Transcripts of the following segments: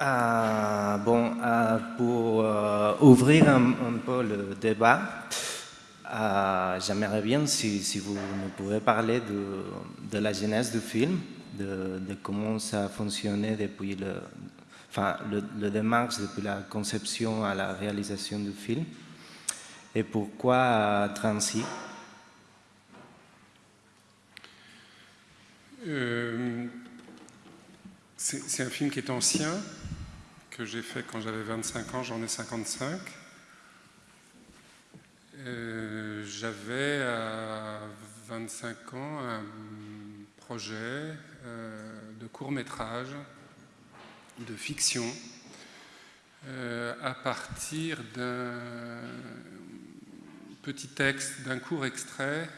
Euh, bon, euh, pour euh, ouvrir un, peu le débat, j'aimerais bien si, vous nous pouvez parler de, la genèse du film, de, comment ça a fonctionné depuis le, enfin, le, démarche depuis la conception à la réalisation du film, et pourquoi Transi C'est un film qui est ancien, que j'ai fait quand j'avais 25 ans, j'en ai 55. Euh, j'avais à 25 ans un projet euh, de court métrage, de fiction, euh, à partir d'un petit texte, d'un court extrait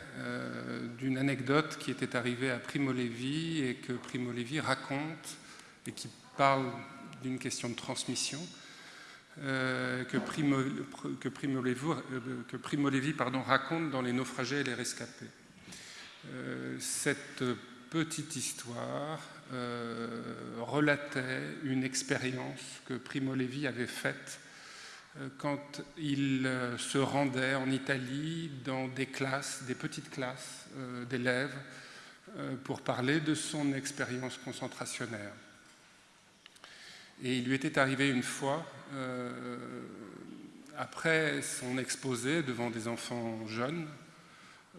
d'une anecdote qui était arrivée à Primo Levi et que Primo Levi raconte et qui parle d'une question de transmission euh, que, Primo, Levi, euh, raconte dans Les naufragés et les rescapés. Euh, cette petite histoire relatait une expérience que Primo Levi avait faite quand il se rendait en Italie dans des classes, des petites classes d'élèves, pour parler de son expérience concentrationnaire. Et il lui était arrivé une fois, euh, après son exposé devant des enfants jeunes,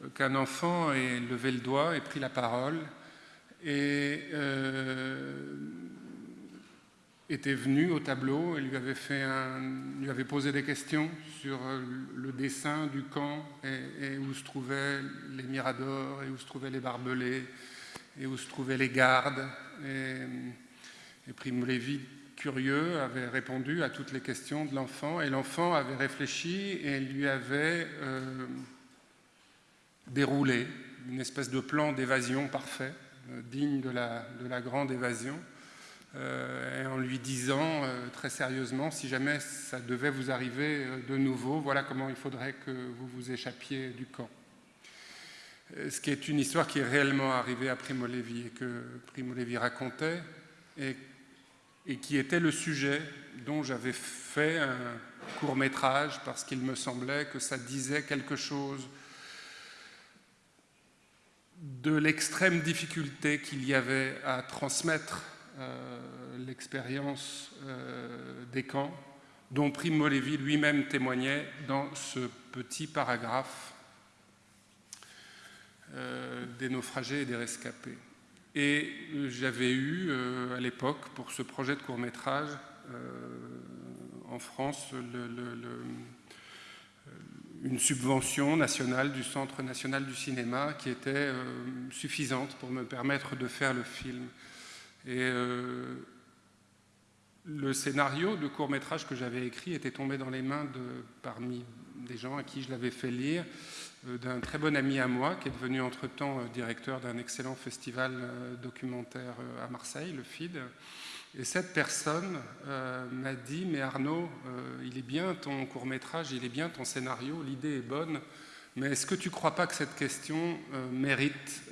euh, qu'un enfant ait levé le doigt et pris la parole et euh, était venu au tableau et lui avait, posé des questions sur le dessin du camp et, où se trouvaient les miradors et où se trouvaient les barbelés et où se trouvaient les gardes. Et, et Primo Levi curieux, avait répondu à toutes les questions de l'enfant et l'enfant avait réfléchi et lui avait euh, déroulé une espèce de plan d'évasion parfait, euh, digne de la, de la, grande évasion, euh, en lui disant très sérieusement, si jamais ça devait vous arriver de nouveau, voilà comment il faudrait que vous vous échappiez du camp. Ce qui est une histoire qui est réellement arrivée à Primo Levi et que Primo Levi racontait et et qui était le sujet dont j'avais fait un court métrage parce qu'il me semblait que ça disait quelque chose de l'extrême difficulté qu'il y avait à transmettre euh, l'expérience euh, des camps, dont Primo Levi lui-même témoignait dans ce petit paragraphe euh, des naufragés et des rescapés. Et euh, j'avais eu euh, à l'époque, pour ce projet de court-métrage, euh, en France, une subvention nationale du Centre national du cinéma qui était suffisante pour me permettre de faire le film. Et le scénario de court-métrage que j'avais écrit était tombé dans les mains de, parmi des gens à qui je l'avais fait lire, euh, d'un très bon ami à moi, qui est devenu entre-temps euh, directeur d'un excellent festival euh, documentaire à Marseille, le FID. Et cette personne m'a dit, mais Arnaud, il est bien ton court-métrage, il est bien ton scénario, l'idée est bonne, mais est-ce que tu ne crois pas que cette question mérite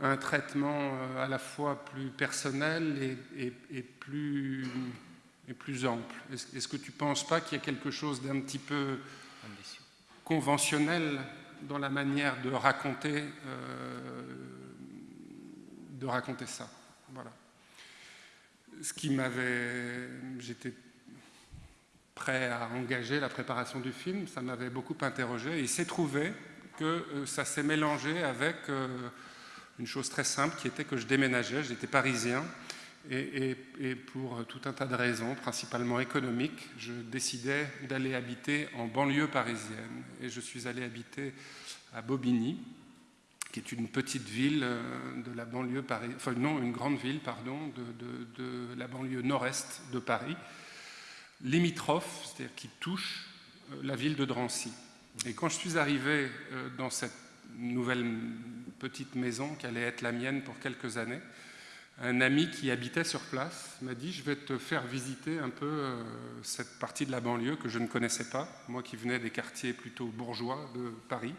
un traitement à la fois plus personnel et, plus, et plus ample Est-ce que tu ne penses pas qu'il y a quelque chose d'un petit peu conventionnel dans la manière de raconter, euh, ça? Voilà. Ce qui m'avait... J'étais prêt à engager la préparation du film, ça m'avait beaucoup interrogé, et il s'est trouvé que euh, ça s'est mélangé avec euh, une chose très simple qui était que je déménageais, j'étais parisien, et, pour tout un tas de raisons, principalement économiques, je décidais d'aller habiter en banlieue parisienne. Et je suis allé habiter à Bobigny, qui est une petite ville euh, de la banlieue parisienne, enfin non, une grande ville, pardon, de, la banlieue nord-est de Paris, limitrophe, c'est-à-dire qui touche euh, la ville de Drancy. Et quand je suis arrivé euh, dans cette nouvelle petite maison qui allait être la mienne pour quelques années, un ami qui habitait sur place m'a dit « je vais te faire visiter un peu euh, cette partie de la banlieue que je ne connaissais pas, moi qui venais des quartiers plutôt bourgeois de Paris.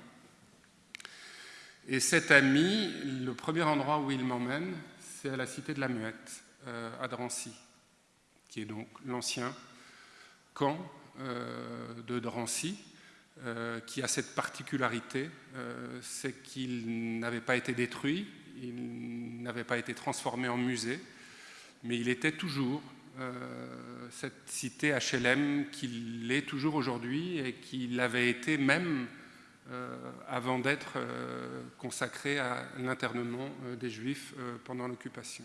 Et cet ami, le premier endroit où il m'emmène, c'est à la Cité de la Muette, euh, à Drancy. qui est donc l'ancien camp de Drancy, qui a cette particularité, c'est qu'il n'avait pas été détruit, il n'avait pas été transformé en musée, mais il était toujours cette cité HLM qu'il est toujours aujourd'hui et qu'il avait été même euh, avant d'être euh, consacré à l'internement euh, des Juifs pendant l'occupation.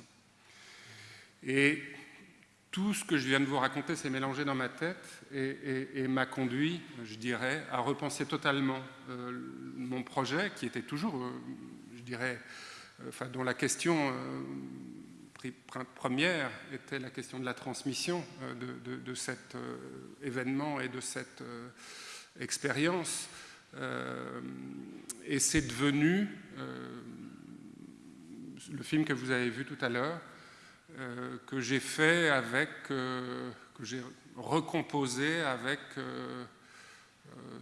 Et tout ce que je viens de vous raconter s'est mélangé dans ma tête et, m'a conduit, je dirais, à repenser totalement mon projet, qui était toujours, je dirais, enfin, dont la question première était la question de la transmission de cet événement et de cette expérience. Euh, et c'est devenu euh, le film que vous avez vu tout à l'heure, euh, que j'ai fait avec, que j'ai recomposé avec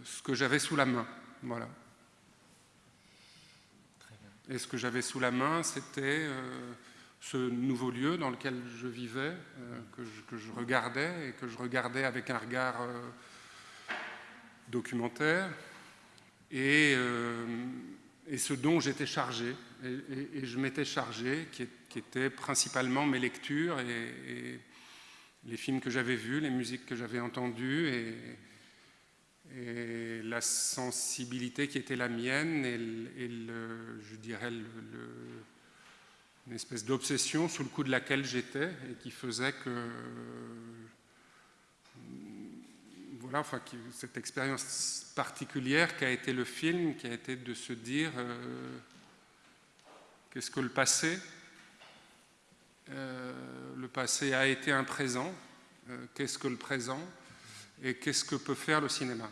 ce que j'avais sous la main. Voilà. Et ce que j'avais sous la main, c'était ce nouveau lieu dans lequel je vivais, que je, que, je, regardais et que je regardais avec un regard documentaire. Euh, et, ce dont j'étais chargé, et, je m'étais chargé, qui, étaient principalement mes lectures et, les films que j'avais vus, les musiques que j'avais entendues, et, la sensibilité qui était la mienne, et, le, je dirais le, une espèce d'obsession sous le coup de laquelle j'étais, et qui faisait que enfin, cette expérience particulière qui a été le film, qui a été de se dire euh, qu'est-ce que le passé euh, Le passé a été un présent, euh, qu'est-ce que le présent et qu'est-ce que peut faire le cinéma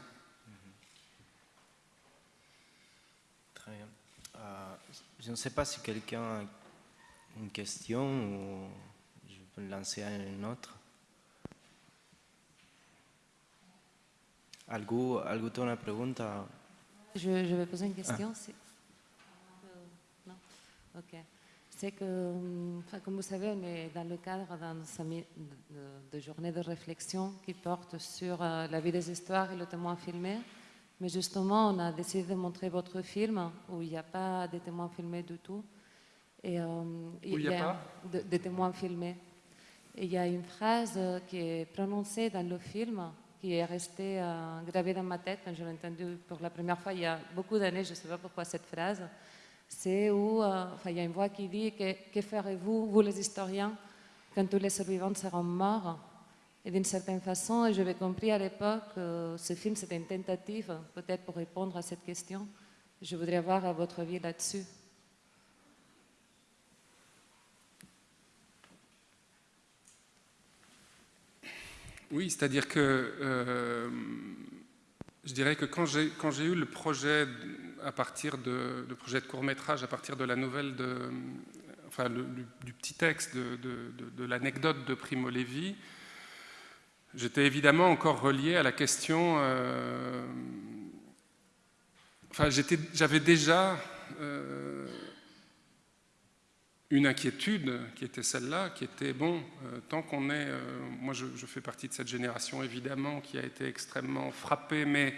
Très bien. je ne sais pas si quelqu'un a une question ou je peux lancer une autre. ¿Algo, algo una pregunta? Je, je, vais poser une question. Ah. Non Ok. C'est que, enfin, comme vous savez, on est dans le cadre d'une de, journée de réflexion qui porte sur euh, la vie des histoires et le témoin filmé. Mais justement, on a décidé de montrer votre film où il n'y a pas de témoins filmés du tout. Et, euh, où il n'y a, pas de, de témoins filmés. Et il y a une phrase qui est prononcée dans le film qui est resté euh, gravé dans ma tête quand je l'ai entendu pour la première fois il y a beaucoup d'années, je ne sais pas pourquoi cette phrase, c'est où euh, il y a une voix qui dit que, que ferez-vous, vous les historiens, quand tous les survivants seront morts? Et d'une certaine façon, j'avais compris à l'époque que ce film c'était une tentative peut-être pour répondre à cette question. Je voudrais avoir votre avis là-dessus. Oui, c'est-à-dire que euh, je dirais que quand j'ai eu le projet à partir de, projet de court métrage, à partir de la nouvelle, de, enfin du, petit texte de, l'anecdote de Primo Levi, j'étais évidemment encore relié à la question. Euh, enfin, j'avais déjà euh, une inquiétude qui était celle-là, qui était, bon, euh, tant qu'on est, moi je, fais partie de cette génération évidemment qui a été extrêmement frappée, mais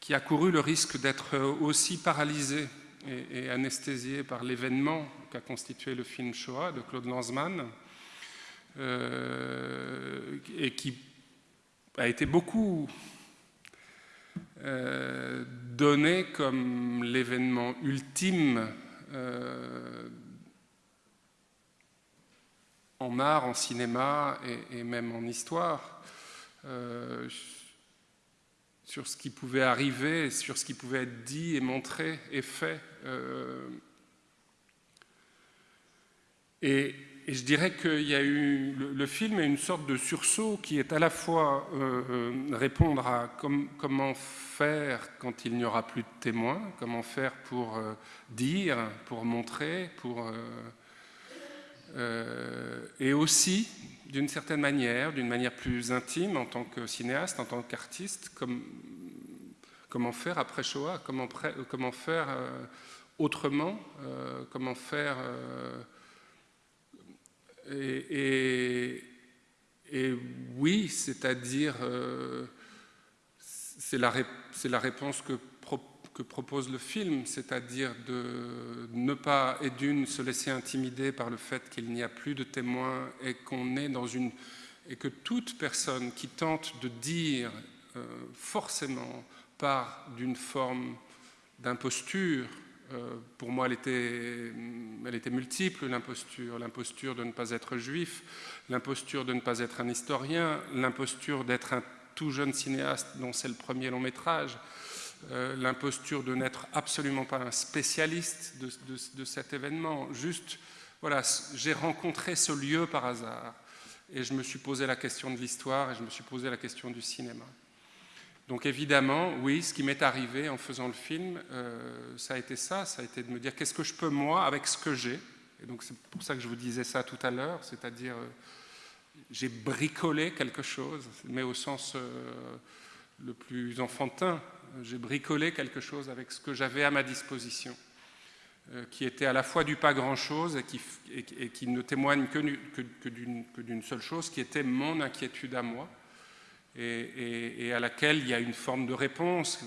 qui a couru le risque d'être aussi paralysée et, et anesthésiée par l'événement qu'a constitué le film Shoah de Claude Lanzmann, euh, et qui a été beaucoup donné comme l'événement ultime en art, en cinéma et, même en histoire, euh, sur ce qui pouvait arriver, sur ce qui pouvait être dit et montré et fait. Euh, et, je dirais qu'il y a eu le, film est une sorte de sursaut qui est à la fois euh, répondre à comment faire quand il n'y aura plus de témoins, comment faire pour dire, pour montrer, pour euh, et aussi, d'une certaine manière, d'une manière plus intime, en tant que cinéaste, en tant qu'artiste, comme, comment faire après Shoah, comment, faire euh, autrement, euh, comment faire... Et, oui, c'est-à-dire, c'est la, la, réponse que, que, propose le film, c'est-à-dire de ne pas, et d'une, se laisser intimider par le fait qu'il n'y a plus de témoins et qu'on est dans une... et que toute personne qui tente de dire forcément part d'une forme d'imposture. Euh, pour moi, elle était, elle était multiple, l'imposture. L'imposture de ne pas être juif, l'imposture de ne pas être un historien, l'imposture d'être un tout jeune cinéaste dont c'est le premier long métrage, euh, l'imposture de n'être absolument pas un spécialiste de, cet événement. Juste, voilà, j'ai rencontré ce lieu par hasard et je me suis posé la question de l'histoire et je me suis posé la question du cinéma. Donc évidemment, oui, ce qui m'est arrivé en faisant le film, euh, ça a été ça, ça a été de me dire qu'est-ce que je peux moi avec ce que j'ai? Et donc c'est pour ça que je vous disais ça tout à l'heure, c'est-à-dire euh, j'ai bricolé quelque chose, mais au sens le plus enfantin, j'ai bricolé quelque chose avec ce que j'avais à ma disposition, qui était à la fois du pas grand-chose et qui, et, qui, ne témoigne que, d'une seule chose, qui était mon inquiétude à moi et, à laquelle il y a une forme de réponse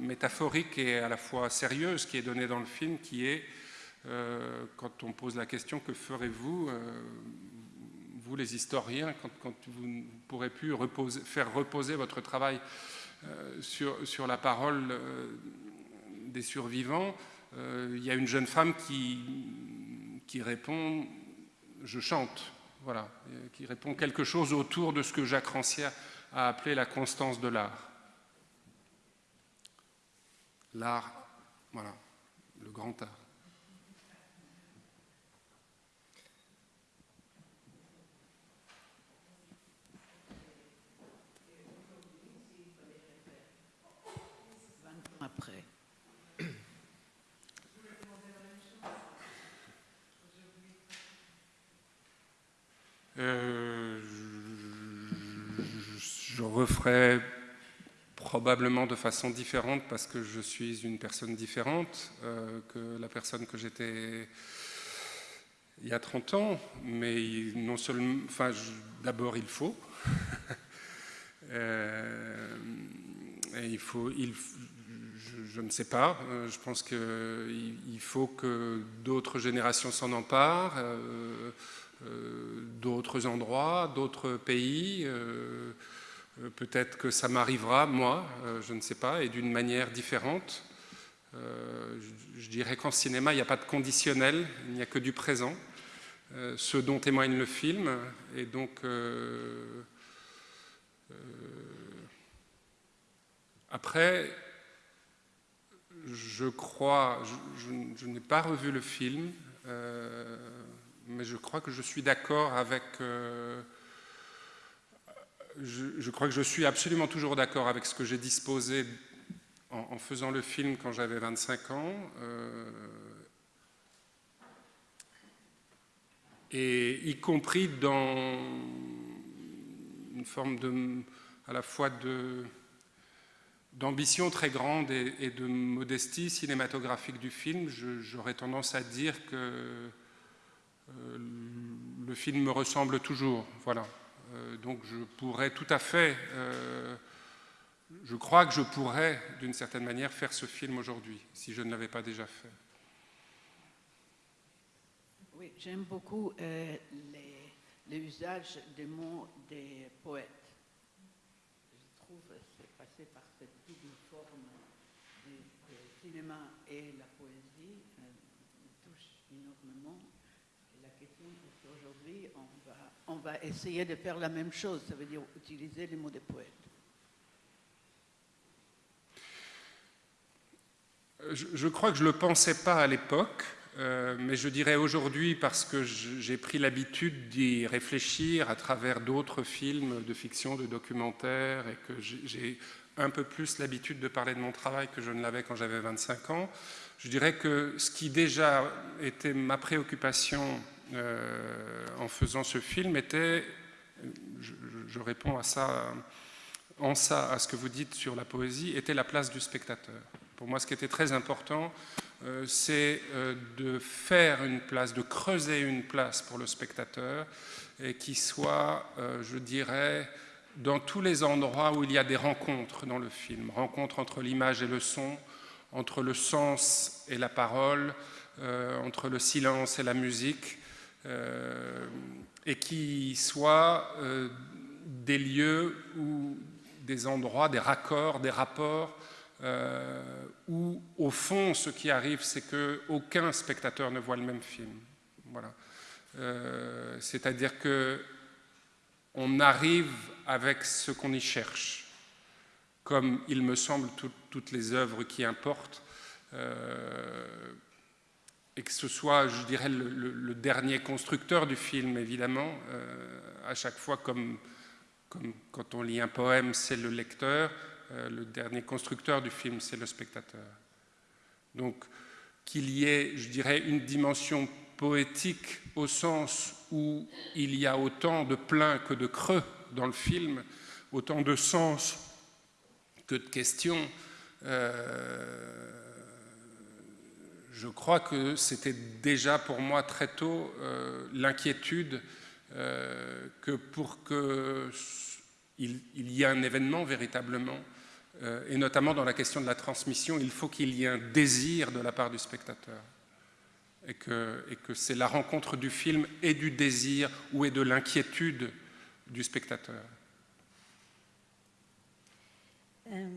métaphorique et à la fois sérieuse qui est donnée dans le film, qui est, euh, quand on pose la question, que ferez-vous, euh, vous les historiens, quand, vous ne pourrez plus faire reposer votre travail euh, sur, sur, la parole des survivants, il y a une jeune femme qui, qui répond « je chante », voilà, qui répond quelque chose autour de ce que Jacques Rancière a appelé la constance de l'art. L'art, voilà, le grand art. Après. Euh, je referai probablement de façon différente parce que je suis une personne différente euh, que la personne que j'étais il y a 30 ans, mais non seulement, d'abord il faut, euh, et il faut, il, je, ne sais pas, euh, je pense qu'il il faut que d'autres générations s'en emparent, d'autres endroits, d'autres pays, euh, peut-être que ça m'arrivera, moi, euh, je ne sais pas, et d'une manière différente. Euh, je dirais qu'en cinéma, il n'y a pas de conditionnel, il n'y a que du présent, ce dont témoigne le film. Et donc, après, je crois, je, n'ai pas revu le film, mais je crois que je suis d'accord avec je, crois que je suis absolument toujours d'accord avec ce que j'ai disposé en, faisant le film quand j'avais 25 ans. Euh, et y compris dans une forme de, à la fois d'ambition très grande et, de modestie cinématographique du film, j'aurais tendance à dire que euh, le film me ressemble toujours. Voilà. Euh, donc je pourrais tout à fait, euh, je crois que je pourrais d'une certaine manière faire ce film aujourd'hui, si je ne l'avais pas déjà fait. Oui, j'aime beaucoup l'usage des mots des poètes. Je trouve que c'est passé par cette double forme du cinéma et la poésie me touche énormément. Et la question est qu'aujourd'hui, on on va essayer de faire la même chose, ça veut dire utiliser les mots des poètes. Je, crois que je ne le pensais pas à l'époque, euh, mais je dirais aujourd'hui parce que j'ai pris l'habitude d'y réfléchir à travers d'autres films de fiction, de documentaires, et que j'ai un peu plus l'habitude de parler de mon travail que je ne l'avais quand j'avais 25 ans. Je dirais que ce qui déjà était ma préoccupation euh, en faisant ce film était, je, réponds à ça, en ça, à ce que vous dites sur la poésie, était la place du spectateur. Pour moi, ce qui était très important, c'est euh, de faire une place, de creuser une place pour le spectateur et qui soit, je dirais, dans tous les endroits où il y a des rencontres dans le film, rencontres entre l'image et le son, entre le sens et la parole, euh, entre le silence et la musique, euh, et qui soient euh, des lieux ou des endroits, des raccords, des rapports, où au fond ce qui arrive c'est qu'aucun spectateur ne voit le même film. Voilà. C'est-à-dire que on arrive avec ce qu'on y cherche, comme il me semble toutes les œuvres qui importent, euh, et que ce soit, je dirais, le, dernier constructeur du film, évidemment, euh, à chaque fois, comme, quand on lit un poème, c'est le lecteur, euh, le dernier constructeur du film, c'est le spectateur. Donc, qu'il y ait, je dirais, une dimension poétique au sens où il y a autant de plein que de creux dans le film, autant de sens que de questions. Euh, je crois que c'était déjà pour moi très tôt euh, l'inquiétude euh, que pour qu'il il y ait un événement véritablement, et notamment dans la question de la transmission, il faut qu'il y ait un désir de la part du spectateur et que, c'est la rencontre du film et du désir ou et de l'inquiétude du spectateur. Euh,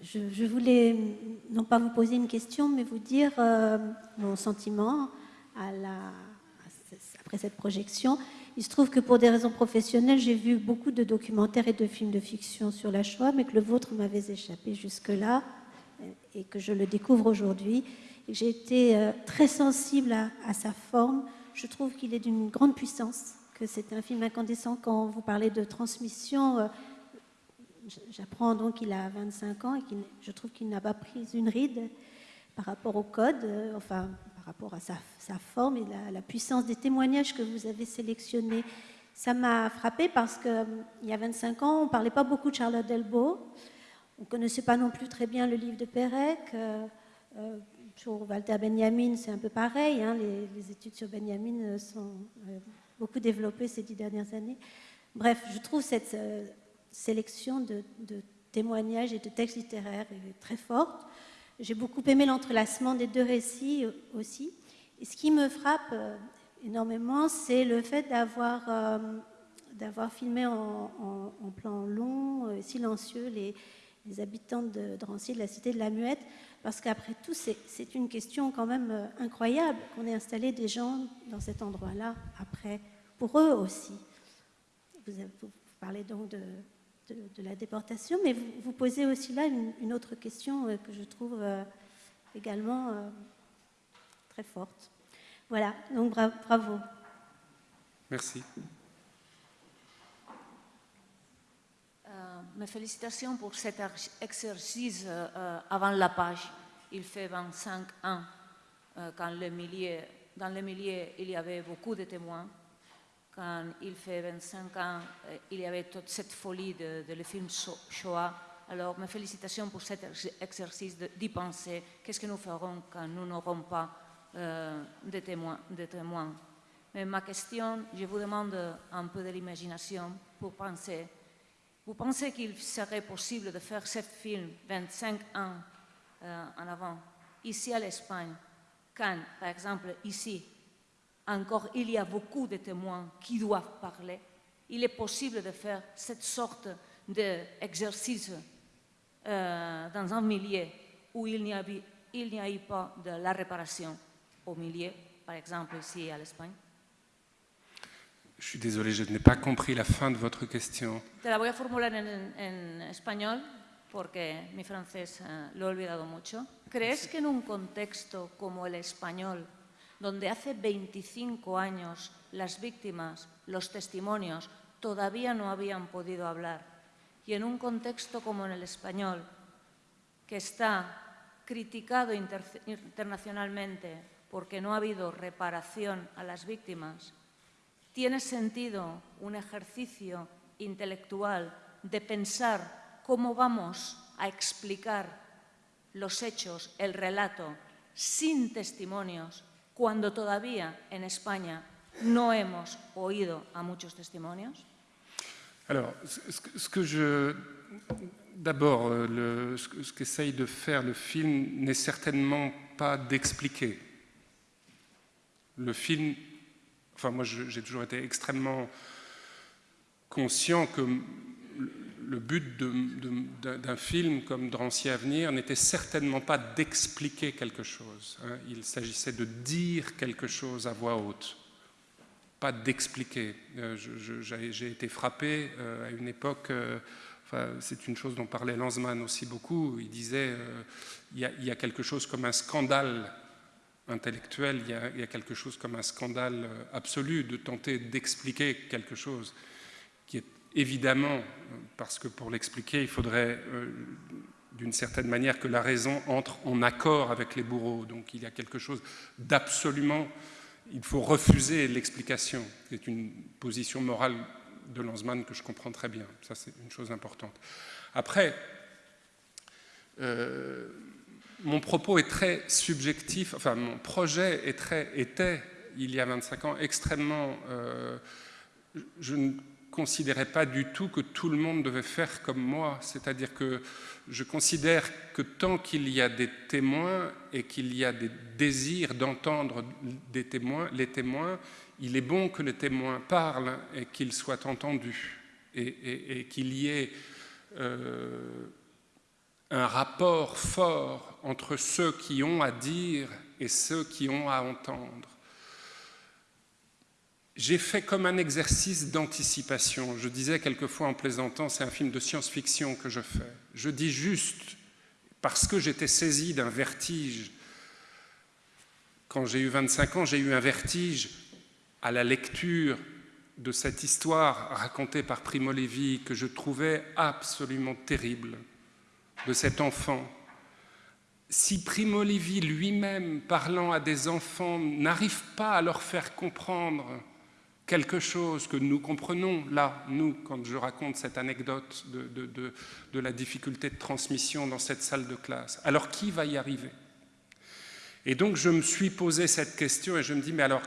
je, voulais non pas vous poser une question, mais vous dire euh, mon sentiment après cette projection. Il se trouve que pour des raisons professionnelles, j'ai vu beaucoup de documentaires et de films de fiction sur la Shoah, mais que le vôtre m'avait échappé jusque-là et que je le découvre aujourd'hui. J'ai été euh, très sensible à, sa forme. Je trouve qu'il est d'une grande puissance, que c'est un film incandescent. Quand vous parlez de transmission, euh, j'apprends donc qu'il a 25 ans et je trouve qu'il n'a pas pris une ride par rapport au code, euh, enfin rapport à sa, forme et la, puissance des témoignages que vous avez sélectionnés. Ça m'a frappé parce qu'il y a 25 ans, on ne parlait pas beaucoup de Charlotte Delbo. On ne connaissait pas non plus très bien le livre de Pérec. Pour Walter Benjamin, c'est un peu pareil. Hein. les, études sur Benjamin euh, sont euh, beaucoup développées ces dix dernières années. Bref, je trouve cette euh, sélection de, témoignages et de textes littéraires très forte. J'ai beaucoup aimé l'entrelacement des deux récits aussi. Et ce qui me frappe énormément, c'est le fait d'avoir d'avoir filmé en, plan long, silencieux, les, habitants de Drancy, de la cité de la Muette, parce qu'après tout, c'est une question quand même euh, incroyable qu'on ait installé des gens dans cet endroit-là, après, pour eux aussi. Vous, parlez donc de, de, la déportation, mais vous, vous, posez aussi là une, autre question euh, que je trouve euh, également très forte. Voilà, donc bravo. Merci. mes félicitations pour cet exercice euh, avant la page. Il fait 25 ans, euh, quand le milieu, dans le milieu, il y avait beaucoup de témoins. Quand il fait 25 ans, euh, il y avait toute cette folie de, le film Shoah. Alors, mes félicitations pour cet exercice d'y penser. Qu'est-ce que nous ferons quand nous n'aurons pas de, témoins, de témoins? Mais ma question, je vous demande un peu de l'imagination pour penser vous pensez qu'il serait possible de faire ce film 25 ans euh, en avant, ici à l'Espagne, quand, par exemple, ici, encore il y a beaucoup de témoins qui doivent parler, il est possible de faire cette sorte d'exercice euh, dans un milieu où il n'y a, a eu pas de la réparation au milieu, par exemple ici à l'Espagne je suis désolé, je n'ai pas compris la fin de votre question. Te la voy a formular en, en español porque mi francés uh, lo he olvidado mucho. ¿Crees que en un contexto como el español, donde hace 25 años las víctimas, los testimonios, todavía no habían podido hablar, y en un contexto como en el español, que está criticado inter internacionalmente porque no ha habido reparación a las víctimas, tiene sentido un ejercicio intelectual de pensar cómo vamos a explicar los hechos, el relato, sin testimonios, cuando todavía en España no hemos oído a muchos testimonios? Alors, ce que je... D'abord, ce qu'essaye de faire le film n'est certainement pas d'expliquer. Le film... Enfin, moi, j'ai toujours été extrêmement conscient que le but d'un film comme Drancy Avenir n'était certainement pas d'expliquer quelque chose. Hein. Il s'agissait de dire quelque chose à voix haute, pas d'expliquer. Euh, j'ai été frappé euh, à une époque, euh, c'est une chose dont parlait Lanzmann aussi beaucoup, il disait il y, a, quelque chose comme un scandale intellectuel, il y, a, quelque chose comme un scandale absolu de tenter d'expliquer quelque chose évidemment, parce que pour l'expliquer, il faudrait euh, d'une certaine manière que la raison entre en accord avec les bourreaux. Donc il y a quelque chose d'absolument... Il faut refuser l'explication. C'est une position morale de Lanzmann que je comprends très bien. Ça, c'est une chose importante. Après, euh, mon propos est très subjectif, enfin, mon projet était, il y a 25 ans, extrêmement... Euh, je considérais pas du tout que tout le monde devait faire comme moi. C'est-à-dire que je considère que tant qu'il y a des témoins et qu'il y a des désirs d'entendre des témoins, les témoins, il est bon que les témoins parlent et qu'ils soient entendus et, qu'il y ait euh, un rapport fort entre ceux qui ont à dire et ceux qui ont à entendre j'ai fait comme un exercice d'anticipation. Je disais quelquefois en plaisantant, c'est un film de science-fiction que je fais. Je dis juste, parce que j'étais saisi d'un vertige, quand j'ai eu 25 ans, j'ai eu un vertige à la lecture de cette histoire racontée par Primo Levi que je trouvais absolument terrible, de cet enfant. Si Primo Levi lui-même, parlant à des enfants, n'arrive pas à leur faire comprendre quelque chose que nous comprenons, là, nous, quand je raconte cette anecdote de, la difficulté de transmission dans cette salle de classe. Alors, qui va y arriver? Et donc, je me suis posé cette question et je me dis, mais alors,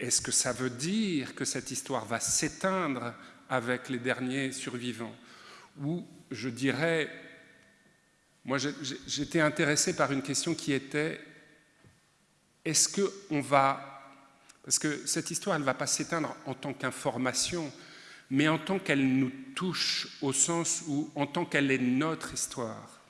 est-ce que ça veut dire que cette histoire va s'éteindre avec les derniers survivants? Ou, je dirais, moi, j'étais intéressé par une question qui était, est-ce qu'on va parce que cette histoire, elle ne va pas s'éteindre en tant qu'information, mais en tant qu'elle nous touche au sens où, en tant qu'elle est notre histoire.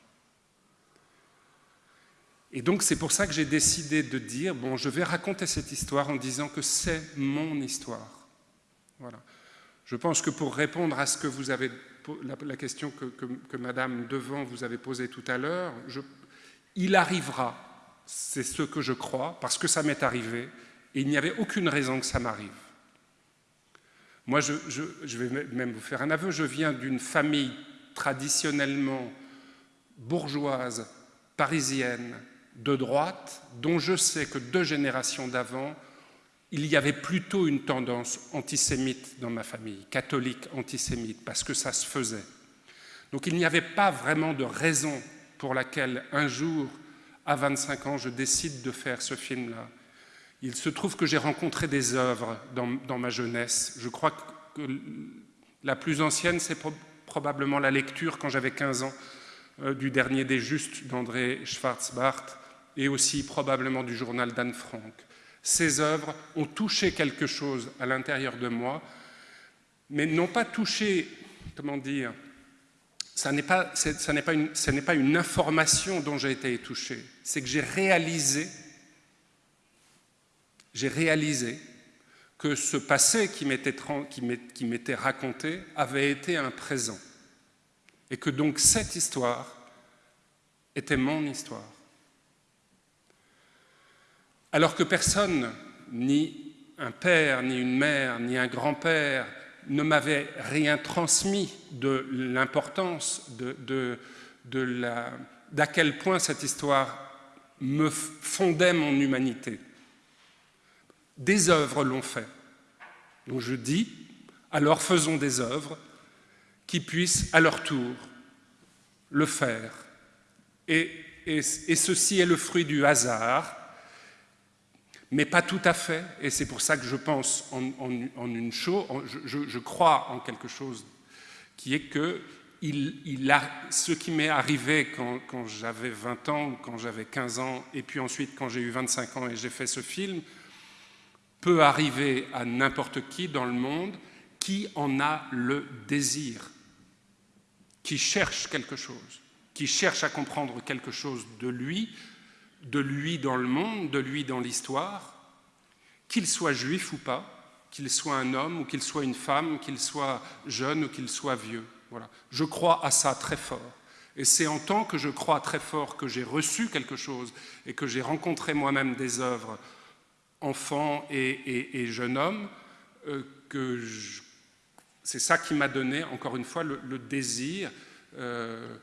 Et donc c'est pour ça que j'ai décidé de dire, bon, je vais raconter cette histoire en disant que c'est mon histoire. Voilà. Je pense que pour répondre à ce que vous avez, la, question que, Madame Devant vous avez posée tout à l'heure, il arrivera, c'est ce que je crois, parce que ça m'est arrivé, et il n'y avait aucune raison que ça m'arrive. Moi, je, vais même vous faire un aveu, je viens d'une famille traditionnellement bourgeoise, parisienne, de droite, dont je sais que deux générations d'avant, il y avait plutôt une tendance antisémite dans ma famille, catholique antisémite, parce que ça se faisait. Donc il n'y avait pas vraiment de raison pour laquelle un jour, à 25 ans, je décide de faire ce film-là. Il se trouve que j'ai rencontré des œuvres dans, ma jeunesse. Je crois que la plus ancienne, c'est probablement la lecture, quand j'avais 15 ans, euh, du dernier des Justes d'André Schwarzbart, et aussi probablement du journal d'Anne Frank. Ces œuvres ont touché quelque chose à l'intérieur de moi, mais n'ont pas touché, comment dire, ça n'est pas, pas, une, pas une information dont j'ai été touché, c'est que j'ai réalisé j'ai réalisé que ce passé qui m'était raconté avait été un présent. Et que donc cette histoire était mon histoire. Alors que personne, ni un père, ni une mère, ni un grand-père, ne m'avait rien transmis de l'importance de, d'à quel point cette histoire me fondait mon humanité. Des œuvres l'ont fait. Donc je dis, alors faisons des œuvres qui puissent à leur tour le faire. Et, ceci est le fruit du hasard, mais pas tout à fait, et c'est pour ça que je pense en, une chose, je, crois en quelque chose qui est que ce qui m'est arrivé quand, quand j'avais 20 ans, quand j'avais 15 ans, et puis ensuite quand j'ai eu 25 ans et j'ai fait ce film, peut arriver à n'importe qui dans le monde qui en a le désir, qui cherche quelque chose, qui cherche à comprendre quelque chose de lui, de lui dans le monde, de lui dans l'histoire, qu'il soit juif ou pas, qu'il soit un homme ou qu'il soit une femme, qu'il soit jeune ou qu'il soit vieux. Voilà. Je crois à ça très fort. Et c'est en tant que je crois très fort que j'ai reçu quelque chose et que j'ai rencontré moi-même des œuvres, enfants et, jeunes hommes, euh, que c'est ça qui m'a donné, encore une fois, le, désir euh,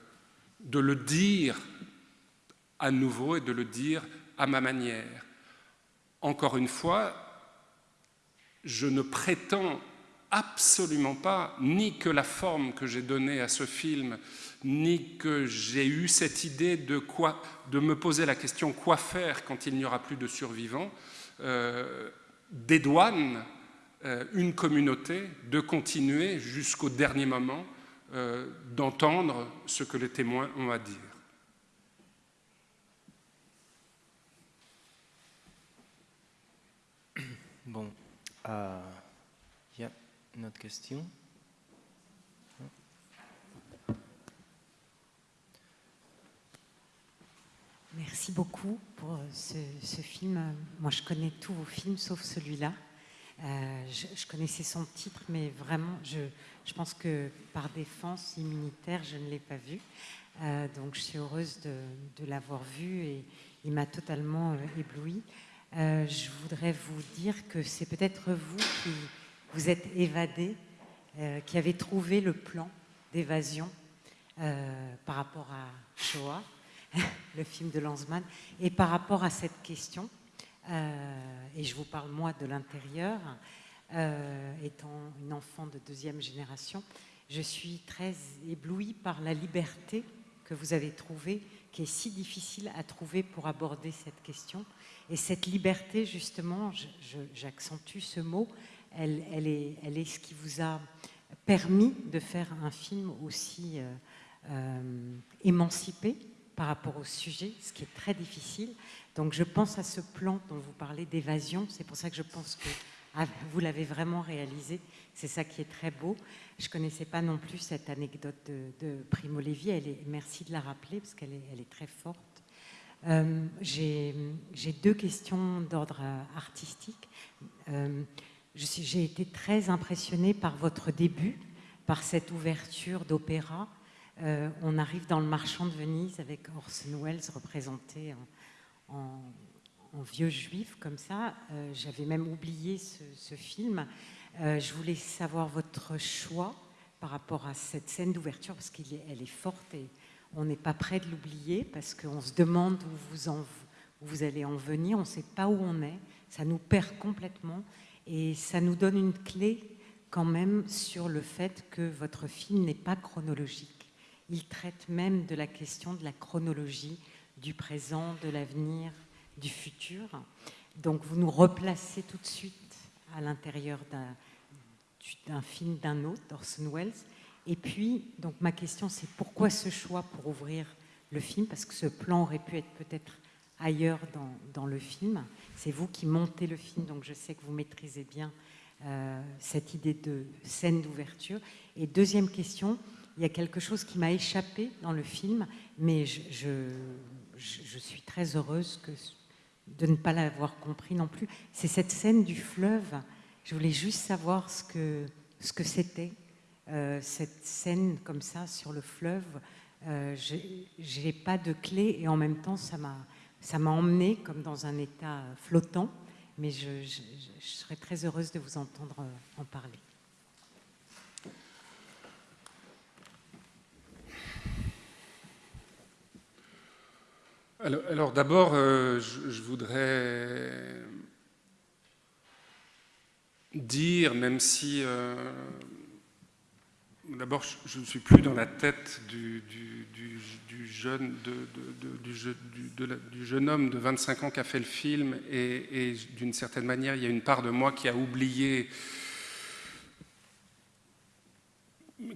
de le dire à nouveau et de le dire à ma manière. Encore une fois, je ne prétends absolument pas ni que la forme que j'ai donnée à ce film, ni que j'ai eu cette idée de, de me poser la question quoi faire quand il n'y aura plus de survivants, dédouane euh, une communauté de continuer jusqu'au dernier moment euh, d'entendre ce que les témoins ont à dire. Bon, euh, il y a une autre question. Merci beaucoup pour ce, film. Moi, je connais tous vos films, sauf celui-là. Euh, je, connaissais son titre, mais vraiment, je, pense que par défense immunitaire, je ne l'ai pas vu. Euh, donc, je suis heureuse de, l'avoir vu et il m'a totalement ébloui. Euh, je voudrais vous dire que c'est peut-être vous qui vous êtes évadé, euh, qui avez trouvé le plan d'évasion euh, par rapport à Shoah, le film de Lanzmann, et par rapport à cette question. et je vous parle moi de l'intérieur, étant une enfant de deuxième génération, je suis très éblouie par la liberté que vous avez trouvée, qui est si difficile à trouver pour aborder cette question et cette liberté, justement, j'accentue ce mot, elle, est, ce qui vous a permis de faire un film aussi euh, euh, émancipé par rapport au sujet, ce qui est très difficile. Donc je pense à ce plan dont vous parlez d'évasion, c'est pour ça que je pense que ah, vous l'avez vraiment réalisé, c'est ça qui est très beau. Je ne connaissais pas non plus cette anecdote de, Primo Levi, elle est, merci de la rappeler parce qu'elle est, très forte. Euh, j'ai deux questions d'ordre euh, artistique. Euh, j'ai été très impressionnée par votre début, par cette ouverture d'opéra. On arrive dans le marchand de Venise avec Orson Welles représenté en, vieux juif comme ça. J'avais même oublié ce, film. je voulais savoir votre choix par rapport à cette scène d'ouverture parce qu'elle est, forte et on n'est pas prêt de l'oublier parce qu'on se demande où vous allez en venir, on ne sait pas où on est, ça nous perd complètement et ça nous donne une clé quand même sur le fait que votre film n'est pas chronologique. Il traite même de la question de la chronologie, du présent, de l'avenir, du futur. Donc vous nous replacez tout de suite à l'intérieur d'un film d'un autre, d'Orson Welles, et puis, donc ma question, c'est pourquoi ce choix pour ouvrir le film? Parce que ce plan aurait pu être peut-être ailleurs dans, le film. C'est vous qui montez le film, donc je sais que vous maîtrisez bien euh, cette idée de scène d'ouverture. Et deuxième question, il y a quelque chose qui m'a échappé dans le film, mais je, suis très heureuse de ne pas l'avoir compris non plus. C'est cette scène du fleuve. Je voulais juste savoir ce que c'était euh, cette scène comme ça sur le fleuve, euh, je n'ai pas de clé et en même temps ça m'a emmené comme dans un état flottant, mais je, serais très heureuse de vous entendre en parler. Alors, d'abord, euh, je, voudrais dire, même si D'abord, je ne suis plus dans la tête du, jeune, du, jeune, homme de 25 ans qui a fait le film et, d'une certaine manière, il y a une part de moi qui a oublié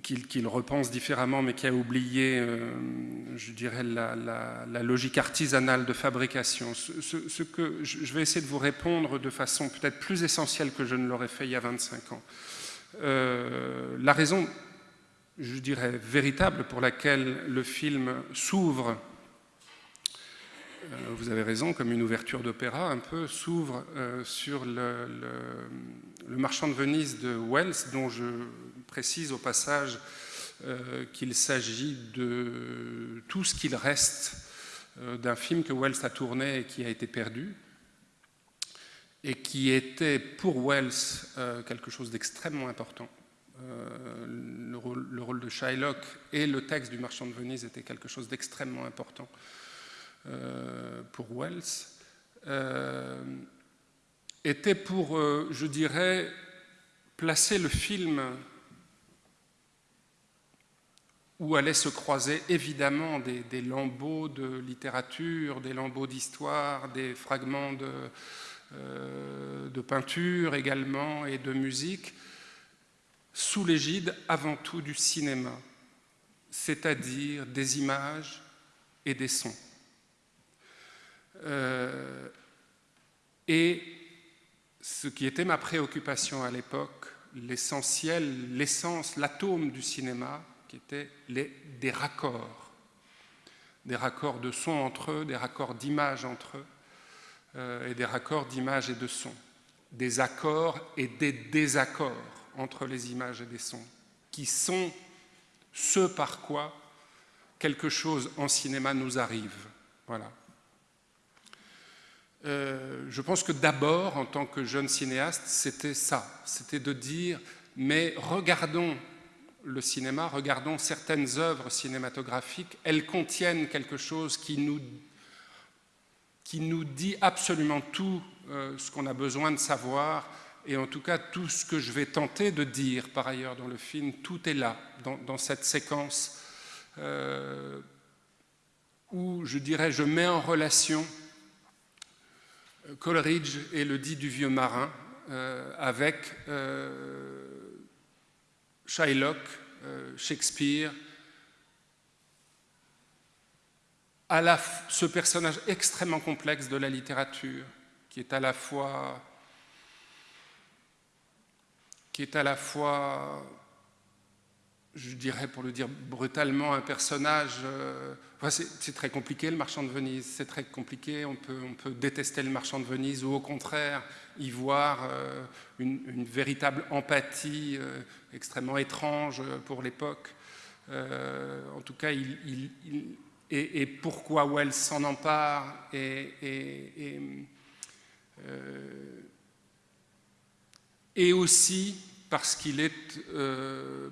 qu'il repense différemment, mais qui a oublié, euh, je dirais, la, logique artisanale de fabrication. Ce, que je vais essayer de vous répondre de façon peut-être plus essentielle que je ne l'aurais fait il y a 25 ans. Euh, la raison, je dirais, véritable pour laquelle le film s'ouvre, vous avez raison, comme une ouverture d'opéra un peu, s'ouvre sur le, marchand de Venise de Wells, dont je précise au passage euh, qu'il s'agit de tout ce qu'il reste euh, d'un film que Wells a tourné et qui a été perdu, et qui était pour Wells euh, quelque chose d'extrêmement important. Le rôle, le, rôle, de Shylock et le texte du Marchand de Venise était quelque chose d'extrêmement important pour Wells. était pour, je dirais, placer le film où allaient se croiser évidemment des, lambeaux de littérature, des lambeaux d'histoire, des fragments de, euh, de, peinture également et de musique, sous l'égide avant tout du cinéma, c'est-à-dire des images et des sons. Euh, et ce qui était ma préoccupation à l'époque, l'essentiel, l'essence, l'atome du cinéma, qui étaient les, des raccords, des raccords de son entre eux, des raccords d'image entre eux, euh, et des raccords d'image et de son, des accords et des désaccords entre les images et des sons, qui sont ce par quoi quelque chose en cinéma nous arrive. Voilà. Euh, je pense que d'abord, en tant que jeune cinéaste, c'était ça, c'était de dire, mais regardons le cinéma, regardons certaines œuvres cinématographiques, elles contiennent quelque chose qui nous, qui nous dit absolument tout euh, ce qu'on a besoin de savoir, et en tout cas tout ce que je vais tenter de dire par ailleurs dans le film, tout est là, dans, cette séquence euh, où je dirais je mets en relation Coleridge et le dit du vieux marin avec Shylock, euh, Shakespeare, à ce personnage extrêmement complexe de la littérature, qui est à la fois, qui est à la fois, je dirais pour le dire brutalement, un personnage. Euh, c'est très compliqué le marchand de Venise, c'est très compliqué. On peut, détester le marchand de Venise ou au contraire y voir euh, une, véritable empathie euh, extrêmement étrange pour l'époque. Euh, en tout cas, et, pourquoi Wells s'en empare et, et, aussi parce qu'il est,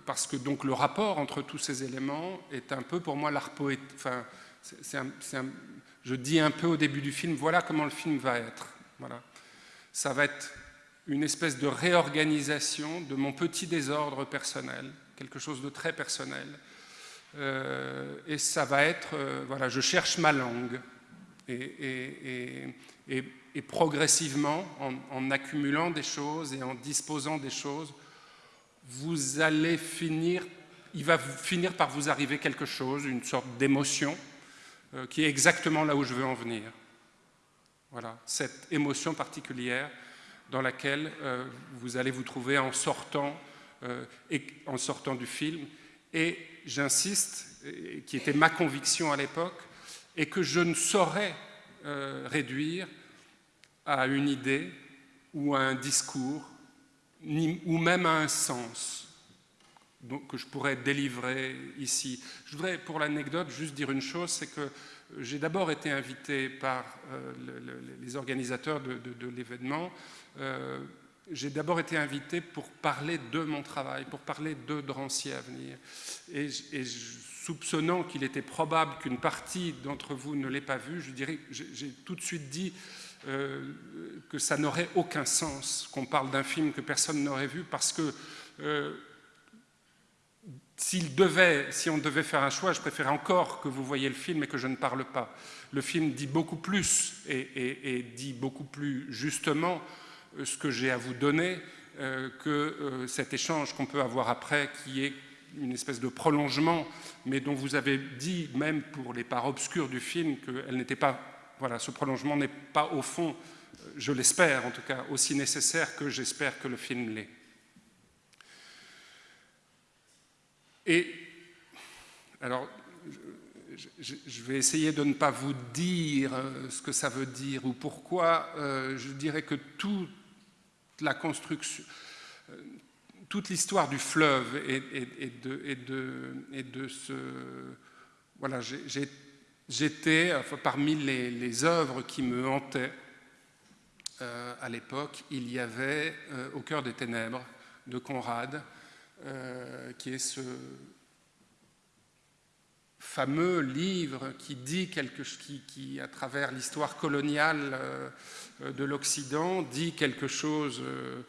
parce que donc le rapport entre tous ces éléments est un peu pour moi l'art poète. Enfin, je dis un peu au début du film, voilà comment le film va être. Voilà ça va être une espèce de réorganisation de mon petit désordre personnel, quelque chose de très personnel. Euh, et ça va être, euh, voilà, je cherche ma langue. Et, progressivement, en, accumulant des choses et en disposant des choses, vous allez finir, il va finir par vous arriver quelque chose, une sorte d'émotion, euh, qui est exactement là où je veux en venir. Voilà, cette émotion particulière dans laquelle euh, vous allez vous trouver en sortant, euh, et, en sortant du film. Et j'insiste, qui était ma conviction à l'époque, et que je ne saurais réduire à une idée ou à un discours, ni, ou même à un sens que je pourrais délivrer ici. Je voudrais, pour l'anecdote, juste dire une chose, c'est que j'ai d'abord été invité par euh, les organisateurs de, l'événement. Euh, j'ai d'abord été invité pour parler de mon travail, pour parler de Drancy à venir. Et, soupçonnant qu'il était probable qu'une partie d'entre vous ne l'ait pas vu, je dirais, j'ai tout de suite dit euh, que ça n'aurait aucun sens qu'on parle d'un film que personne n'aurait vu parce que devait, si on devait faire un choix, je préférais encore que vous voyez le film et que je ne parle pas. Le film dit beaucoup plus et, dit beaucoup plus justement euh, ce que j'ai à vous donner euh, que euh, cet échange qu'on peut avoir après, qui est une espèce de prolongement, mais dont vous avez dit, même pour les parts obscures du film, qu'elle n'était pas, voilà, ce prolongement n'est pas au fond, je l'espère en tout cas, aussi nécessaire que j'espère que le film l'est. Et alors, je, vais essayer de ne pas vous dire euh, ce que ça veut dire ou pourquoi. Euh, je dirais que toute la construction, euh, toute l'histoire du fleuve et, de, ce... Voilà, j'étais parmi les, œuvres qui me hantaient à l'époque. Il y avait Au cœur des ténèbres de Conrad, qui est ce fameux livre qui dit quelque qui, qui à travers l'histoire coloniale euh, de l'Occident, dit quelque chose euh,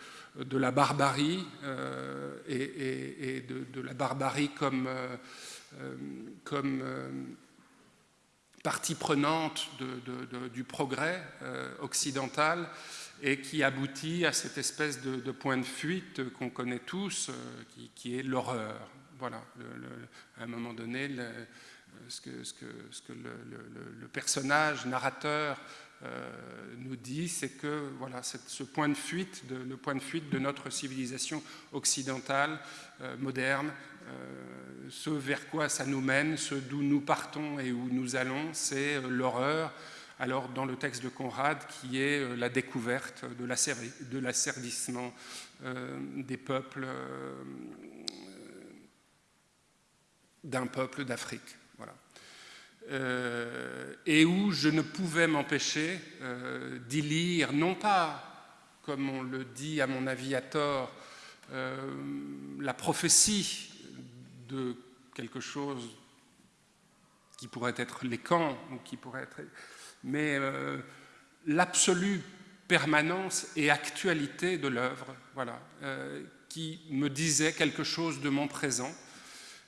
de la barbarie euh, et, de, la barbarie comme, comme partie prenante du progrès occidental et qui aboutit à cette espèce de, point de fuite qu'on connaît tous, qui, est l'horreur. Voilà, à un moment donné, ce que, le, personnage narrateur euh, nous dit, c'est que voilà, ce point de fuite, de, le point de fuite de notre civilisation occidentale euh, moderne, euh, ce vers quoi ça nous mène, ce d'où nous partons et où nous allons, c'est l'horreur. Alors dans le texte de Conrad, qui est la découverte de l'asservissement des peuples, d'un peuple d'Afrique. Euh, et où je ne pouvais m'empêcher euh, d'y lire, non pas, comme on le dit à mon avis à tort, euh, la prophétie de quelque chose qui pourrait être les camps, ou qui pourrait être, mais l'absolue permanence et actualité de l'œuvre, voilà, qui me disait quelque chose de mon présent,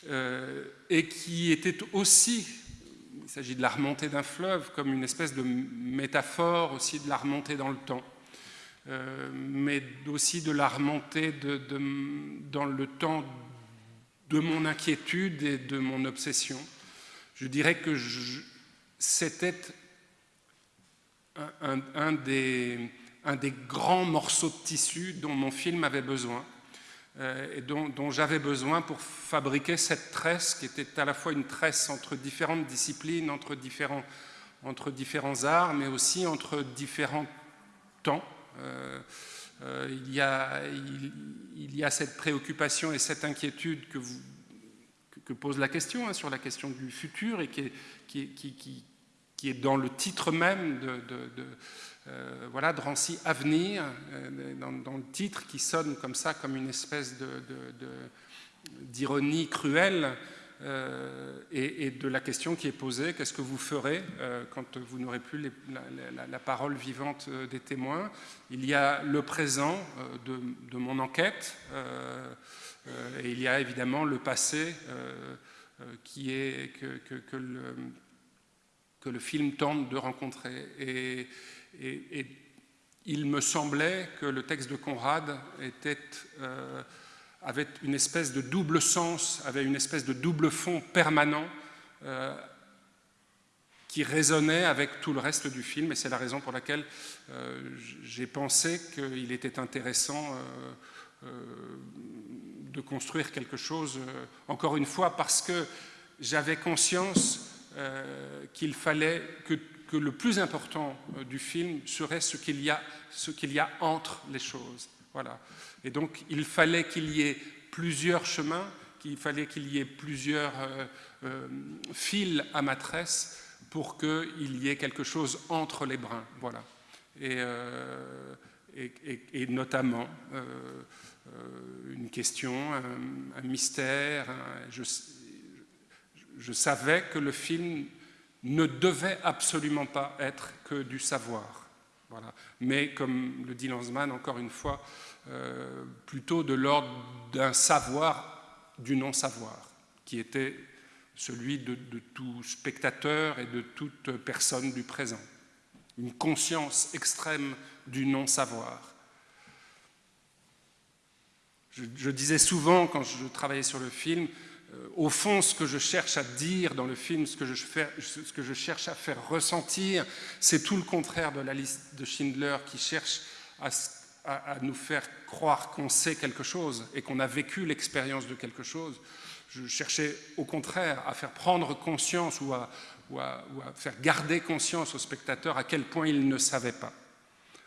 et qui était aussi il s'agit de la remontée d'un fleuve comme une espèce de métaphore aussi de la remontée dans le temps, euh, mais aussi de la remontée de, dans le temps de mon inquiétude et de mon obsession. Je dirais que c'était un, des, grands morceaux de tissu dont mon film avait besoin. Euh, et dont, j'avais besoin pour fabriquer cette tresse qui était à la fois une tresse entre différentes disciplines, entre différents, arts, mais aussi entre différents temps. Euh, il, y a, il, y a, cette préoccupation et cette inquiétude que, pose la question, hein, sur la question du futur, et qui est, dans le titre même de, de euh, voilà, Drancy Avenir, euh, dans, le titre qui sonne comme ça, comme une espèce d'ironie cruelle, euh, et, de la question qui est posée, qu'est-ce que vous ferez quand vous n'aurez plus la, parole vivante des témoins? Il y a le présent de, mon enquête, et il y a évidemment le passé qui est, que, le, film tente de rencontrer. Et, il me semblait que le texte de Conrad était, euh, avait une espèce de double sens, avait une espèce de double fond permanent euh, qui résonnait avec tout le reste du film, et c'est la raison pour laquelle euh, j'ai pensé qu'il était intéressant de construire quelque chose, encore une fois, parce que j'avais conscience qu'il fallait que le plus important euh, du film serait ce qu'il y a entre les choses. Voilà. Et donc, il fallait qu'il y ait plusieurs chemins, qu'il fallait qu'il y ait plusieurs euh, euh, fils à ma tresse pour qu'il y ait quelque chose entre les brins. Voilà. Et, et, notamment une question, un, mystère. je savais que le film ne devait absolument pas être que du savoir. Mais, comme le dit Lanzmann, encore une fois, euh, plutôt de l'ordre d'un savoir du non-savoir, qui était celui de, tout spectateur et de toute personne du présent. Une conscience extrême du non-savoir. je, disais souvent quand je travaillais sur le film, au fond, ce que je cherche à dire dans le film, ce que je, cherche à faire ressentir, c'est tout le contraire de la liste de Schindler qui cherche à, nous faire croire qu'on sait quelque chose et qu'on a vécu l'expérience de quelque chose. Je cherchais au contraire à faire prendre conscience ou à, faire garder conscience au spectateur à quel point il ne savait pas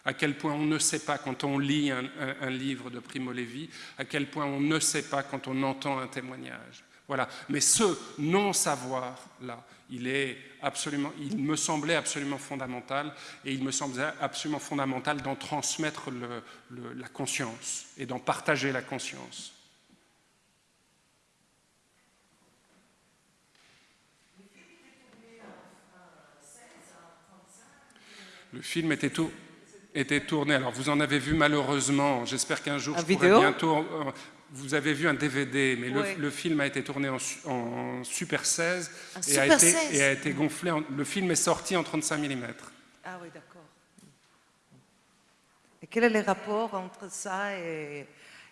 à quel point on ne sait pas quand on lit un, livre de Primo Levi, à quel point on ne sait pas quand on entend un témoignage. Voilà. Mais ce non-savoir-là, il, est absolument, il me semblait absolument fondamental, et il me semblait absolument fondamental d'en transmettre le, la conscience et d'en partager la conscience. Le film était tout, était tourné. Alors vous en avez vu malheureusement. J'espère qu'un jour je pourrai bientôt. Vous avez vu un DVD, mais le, film a été tourné en, Super 16, et, a été, et, a été, gonflé. le film est sorti en 35 mm. Ah oui, d'accord. Et quel est le rapport entre ça et,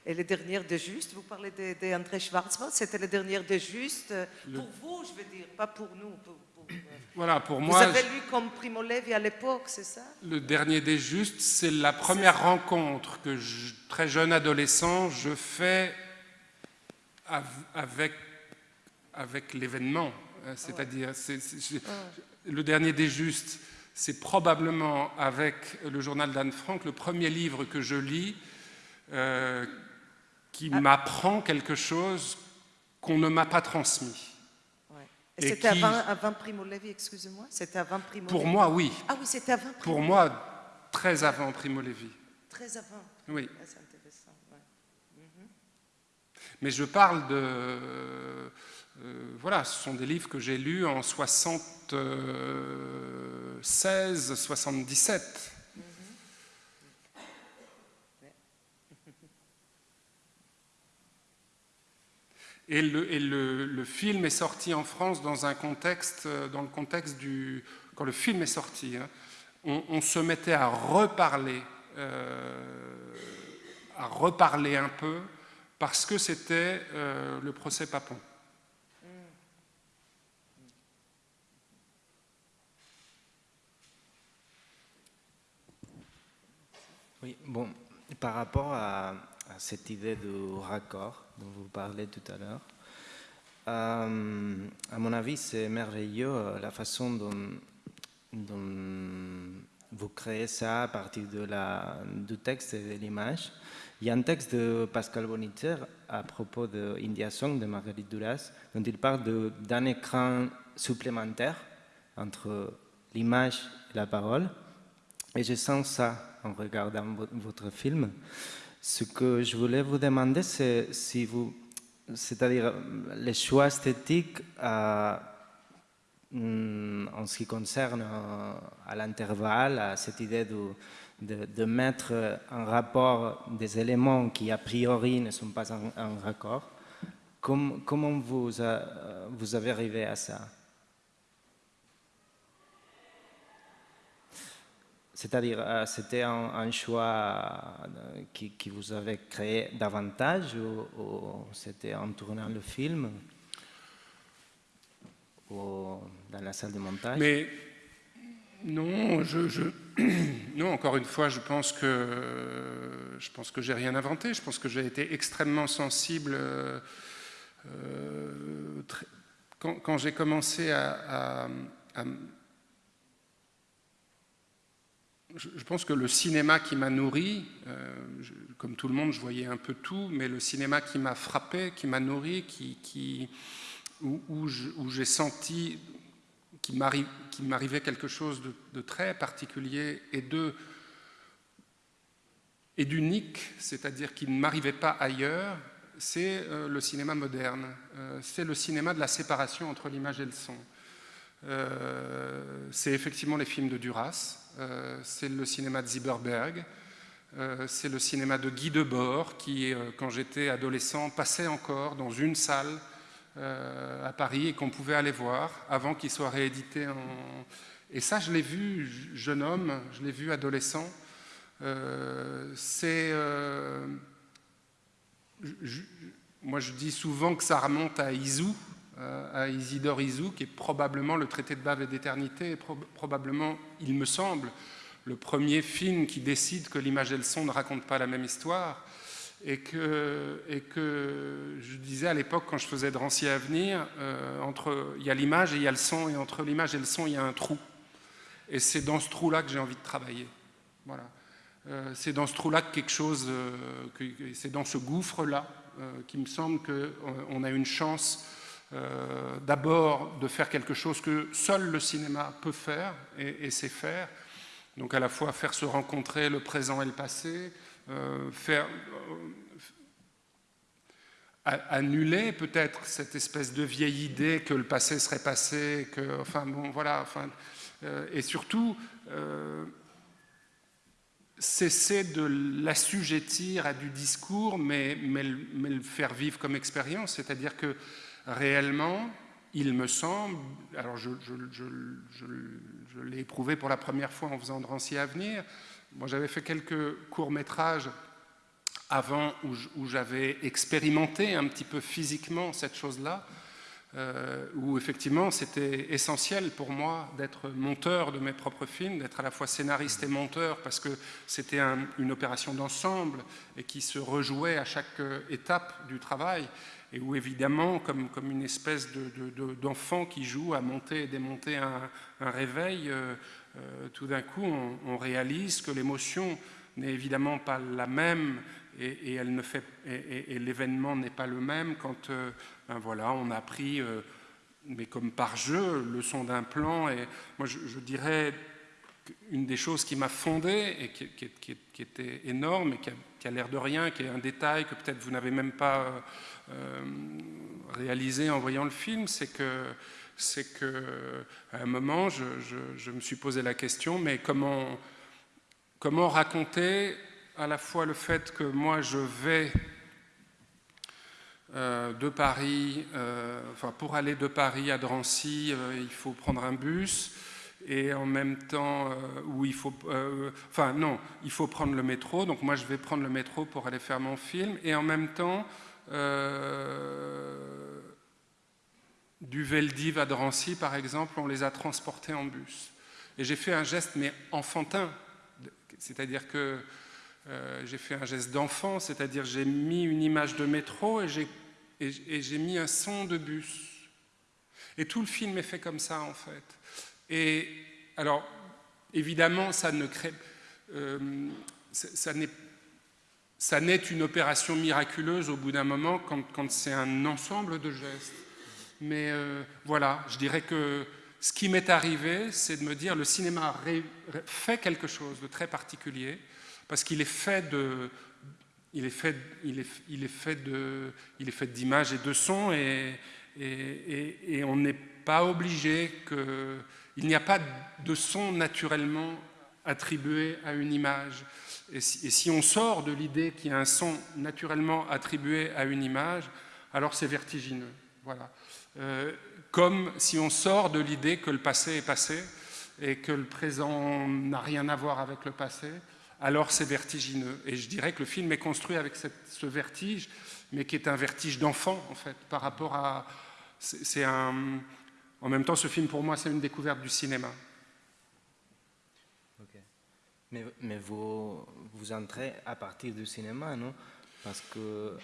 et les dernières de Juste Vous parlez d'André Schwarzmann, c'était les dernières de Juste. Pour vous, je veux dire, pas pour nous. Voilà, pour moi. Vous avez lu comme Primo Levi à l'époque, c'est ça? Le dernier des justes, c'est la première rencontre que, très jeune adolescent, je fais avec, avec l'événement. Hein, c'est-à-dire, le dernier des justes, c'est probablement avec le journal d'Anne Frank, le premier livre que je lis, euh, qui ah. m'apprend quelque chose qu'on ne m'a pas transmis. C'était avant, Primo Levi, excusez-moi C'était avant Primo Pour moi, oui. Ah oui, c'était avant Primo Pour moi, très avant Primo Levi. Très avant Oui. Ah, c'est intéressant. Mais je parle de... Euh, voilà, ce sont des livres que j'ai lus en 76, 77. Et, le, film est sorti en France dans un contexte, euh, dans le contexte du... Quand le film est sorti, hein, on, se mettait à reparler, euh, à reparler un peu, parce que c'était euh, le procès Papon. Oui, bon, par rapport à, cette idée de raccord dont vous parlez tout à l'heure. Euh, à mon avis, c'est merveilleux euh, la façon dont, vous créez ça à partir de la, du texte et de l'image. Il y a un texte de Pascal Bonitzer à propos de India Song de Marguerite Duras, dont il parle d'un écran supplémentaire entre l'image et la parole. Et je sens ça en regardant votre film. Ce que je voulais vous demander, c'est si vous, c'est-à-dire les choix esthétiques euh, mm, en ce qui concerne euh, à l'intervalle, à cette idée de, de, mettre en rapport des éléments qui a priori ne sont pas en, raccord. comment vous, vous avez arrivé à ça? C'est-à-dire, euh, c'était un, choix euh, qui, vous avait créé davantage ou, c'était en tournant le film ou dans la salle de montage? Mais non, je, non, encore une fois, je pense que je pense que j'ai rien inventé. Je pense que j'ai été extrêmement sensible euh, quand, j'ai commencé à je pense que le cinéma qui m'a nourri, euh, comme tout le monde, je voyais un peu tout, mais le cinéma qui m'a frappé, qui m'a nourri, où, j'ai senti qu'il m'arrivait quelque chose de, très particulier et d'unique, c'est-à-dire qui ne m'arrivait pas ailleurs, c'est euh, le cinéma moderne. Euh, c'est le cinéma de la séparation entre l'image et le son. c'est effectivement les films de Duras, c'est le cinéma de Zieberberg, euh, c'est le cinéma de Guy Debord, qui, euh, quand j'étais adolescent, passait encore dans une salle à Paris et qu'on pouvait aller voir avant qu'il soit réédité en... Et ça, je l'ai vu jeune homme, je l'ai vu adolescent. c'est moi je dis souvent que ça remonte à Isou, à Isidore Isou, qui est probablement le traité de bave et d'éternité, probablement, il me semble, le premier film qui décide que l'image et le son ne racontent pas la même histoire. Et que, et que je disais à l'époque, quand je faisais Drancy à venir, euh, entre, il y a l'image et il y a le son, et entre l'image et le son, il y a un trou. Et c'est dans ce trou-là que j'ai envie de travailler. Voilà. Euh, c'est dans ce trou-là que quelque chose, euh, c'est dans ce gouffre-là qui me semble qu'on a une chance d'abord de faire quelque chose que seul le cinéma peut faire et, sait faire, donc à la fois faire se rencontrer le présent et le passé, euh, faire euh, annuler peut-être cette espèce de vieille idée que le passé serait passé, que, enfin bon, voilà, enfin, euh, et surtout cesser de l'assujettir à du discours, mais, mais, le faire vivre comme expérience, c'est-à-dire que réellement, il me semble, alors je, l'ai éprouvé pour la première fois en faisant Drancy à venir, moi j'avais fait quelques courts-métrages avant où j'avais expérimenté un petit peu physiquement cette chose-là, euh, où effectivement c'était essentiel pour moi d'être monteur de mes propres films, d'être à la fois scénariste et monteur, parce que c'était une opération d'ensemble et qui se rejouait à chaque étape du travail et où évidemment, comme, une espèce d'enfant qui joue à monter et démonter un, réveil, euh, euh, tout d'un coup on, réalise que l'émotion n'est évidemment pas la même et, l'événement n'est pas le même quand euh, ben voilà, on a pris, mais comme par jeu, le son d'un plan. Et moi je, dirais une des choses qui m'a fondé et qui, qui, était énorme et qui a, a l'air de rien, qui est un détail que peut-être vous n'avez même pas euh, réalisé en voyant le film, c'est que c'est que à un moment, je, me suis posé la question, mais comment, comment raconter à la fois le fait que moi je vais euh, de Paris, euh, enfin pour aller de Paris à Drancy, il faut prendre un bus, et en même temps où il faut, enfin non, il faut prendre le métro, donc moi je vais prendre le métro pour aller faire mon film, et en même temps euh, du Veldiv à Drancy, par exemple, on les a transportés en bus. Et j'ai fait un geste, mais enfantin, c'est-à-dire que euh, j'ai fait un geste d'enfant, c'est-à-dire j'ai mis une image de métro et j'ai mis un son de bus. Et tout le film est fait comme ça, en fait. Et alors, évidemment, ça ne crée... Euh, n'est une opération miraculeuse au bout d'un moment quand, c'est un ensemble de gestes. Mais euh, voilà, je dirais que ce qui m'est arrivé, c'est de me dire le cinéma fait quelque chose de très particulier parce qu'il est fait de, il est fait, il est, fait de, il est fait d'images et de sons et on n'est pas obligé que, il n'y a pas de son naturellement attribué à une image. Et si, on sort de l'idée qu'il y a un son naturellement attribué à une image, alors c'est vertigineux. Voilà. Euh, comme si on sort de l'idée que le passé est passé et que le présent n'a rien à voir avec le passé, alors c'est vertigineux. Et je dirais que le film est construit avec ce vertige, mais qui est un vertige d'enfant, en fait, par rapport à... C'est un... En même temps, ce film, pour moi, c'est une découverte du cinéma. Mais, vous, entrez à partir du cinéma, non? Parce que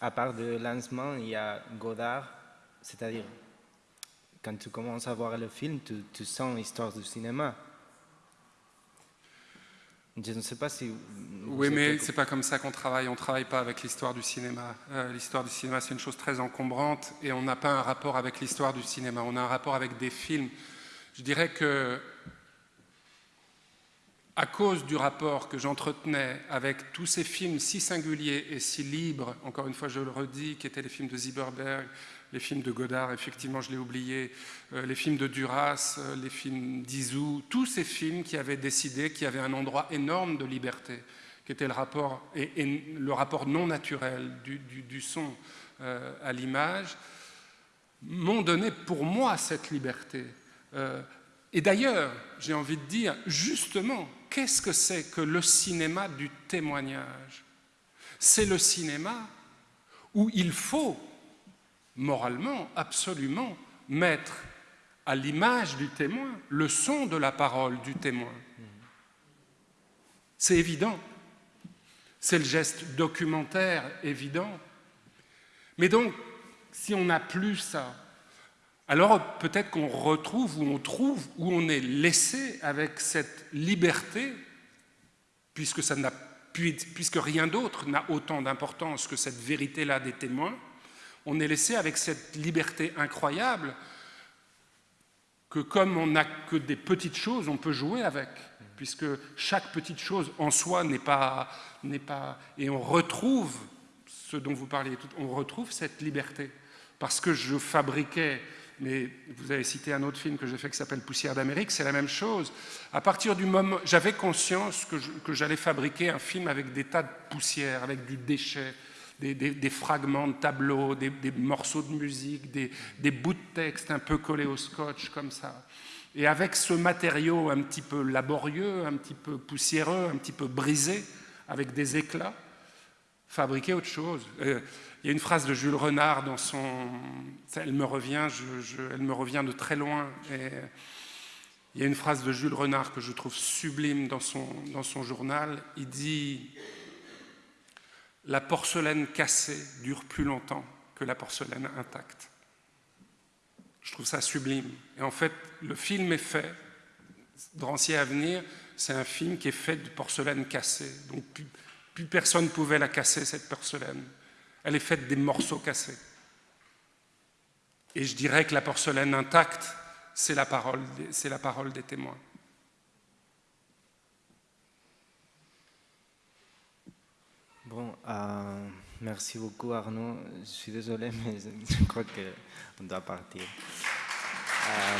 à part de lancement, il y a Godard, c'est-à-dire quand tu commences à voir le film, tu, sens l'histoire du cinéma. Je ne sais pas si... Oui, mais c'est pas comme ça qu'on travaille. On ne travaille pas avec l'histoire du cinéma. Euh, l'histoire du cinéma, c'est une chose très encombrante et on n'a pas un rapport avec l'histoire du cinéma. On a un rapport avec des films. Je dirais que à cause du rapport que j'entretenais avec tous ces films si singuliers et si libres, encore une fois je le redis, qui étaient les films de Zieberberg, les films de Godard, effectivement je l'ai oublié, euh, les films de Duras, euh, les films d'Izou, tous ces films qui avaient décidé qu'il y avait un endroit énorme de liberté, qui était le rapport, et, le rapport non naturel du, son euh, à l'image, m'ont donné pour moi cette liberté. et d'ailleurs, j'ai envie de dire, justement, Qu'est-ce que c'est que le cinéma du témoignage? C'est le cinéma où il faut, moralement, absolument, mettre à l'image du témoin le son de la parole du témoin. C'est évident. C'est le geste documentaire évident. Mais donc, si on n'a plus ça, alors peut-être qu'on retrouve ou on trouve ou on est laissé avec cette liberté, puisque, puisque rien d'autre n'a autant d'importance que cette vérité-là des témoins, on est laissé avec cette liberté incroyable que comme on n'a que des petites choses, on peut jouer avec, puisque chaque petite chose en soi n'est pas, pas... Et on retrouve ce dont vous parliez, on retrouve cette liberté. Parce que je fabriquais mais vous avez cité un autre film que j'ai fait qui s'appelle Poussière d'Amérique, c'est la même chose. À partir du moment, j'avais conscience que j'allais fabriquer un film avec des tas de poussière, avec du déchet, des, fragments de tableaux, des, morceaux de musique, des, bouts de texte un peu collés au scotch comme ça. Et avec ce matériau un petit peu laborieux, un petit peu poussiéreux, un petit peu brisé, avec des éclats, fabriquer autre chose. Euh, il y a une phrase de Jules Renard dans son... Elle me revient, elle me revient de très loin. Il y a une phrase de Jules Renard que je trouve sublime dans son, dans son journal. Il dit « La porcelaine cassée dure plus longtemps que la porcelaine intacte. » Je trouve ça sublime. Et en fait, le film est fait. Drancier à venir, c'est un film qui est fait de porcelaine cassée. Donc plus, personne ne pouvait la casser, cette porcelaine. Elle est faite des morceaux cassés. Et je dirais que la porcelaine intacte, c'est la la parole des témoins. Euh, merci beaucoup Arnaud. Je suis désolé, mais je crois qu'on doit partir. Euh.